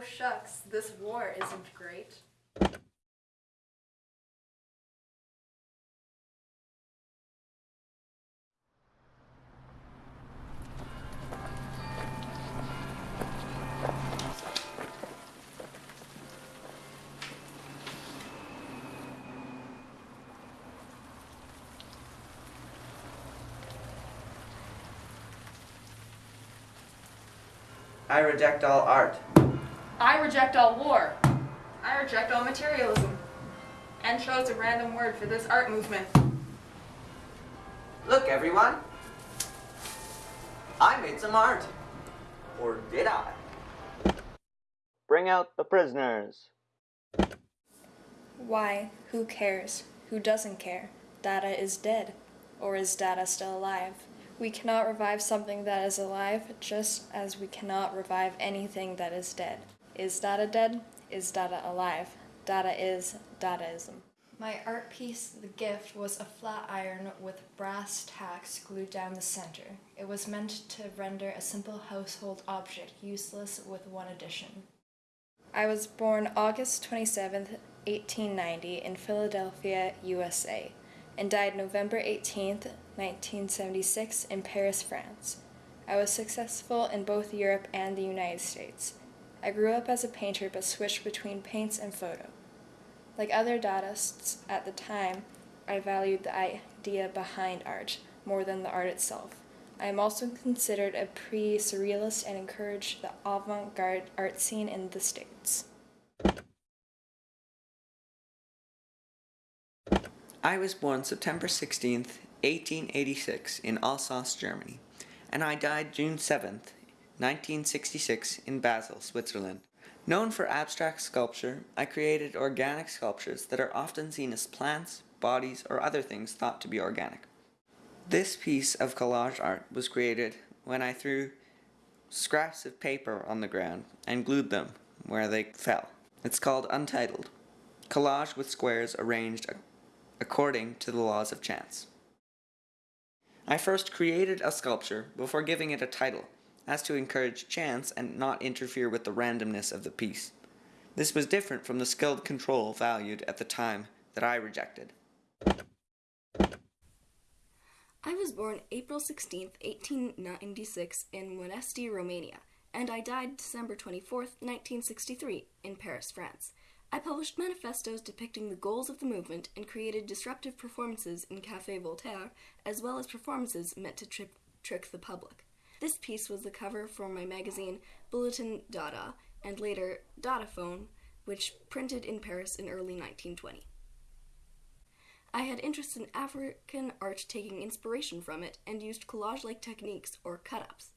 Oh shucks, this war isn't great. I reject all art. I reject all war. I reject all materialism. And chose a random word for this art movement. Look, everyone. I made some art. Or did I? Bring out the prisoners. Why? Who cares? Who doesn't care? Dada is dead. Or is Dada still alive? We cannot revive something that is alive, just as we cannot revive anything that is dead. Is Dada dead? Is Dada alive? Dada is Dadaism. My art piece, The Gift, was a flat iron with brass tacks glued down the center. It was meant to render a simple household object useless with one addition. I was born August 27th, 1890, in Philadelphia, USA, and died November 18th, 1976, in Paris, France. I was successful in both Europe and the United States. I grew up as a painter but switched between paints and photo. Like other Dadaists at the time, I valued the idea behind art more than the art itself. I am also considered a pre surrealist and encouraged the avant garde art scene in the States. I was born September 16th, 1886, in Alsace, Germany, and I died June 7th, 1966, in Basel, Switzerland. Known for abstract sculpture, I created organic sculptures that are often seen as plants, bodies, or other things thought to be organic. This piece of collage art was created when I threw scraps of paper on the ground and glued them where they fell. It's called Untitled, collage with squares arranged according to the laws of chance. I first created a sculpture before giving it a title, as to encourage chance and not interfere with the randomness of the piece. This was different from the skilled control valued at the time that I rejected. I was born April 16, 1896, in Moinești, Romania, and I died December 24, 1963, in Paris, France. I published manifestos depicting the goals of the movement and created disruptive performances in Café Voltaire, as well as performances meant to trick the public. This piece was the cover for my magazine Bulletin Dada, and later Dadaphone, which printed in Paris in early 1920. I had interest in African art taking inspiration from it and used collage like techniques or cut ups.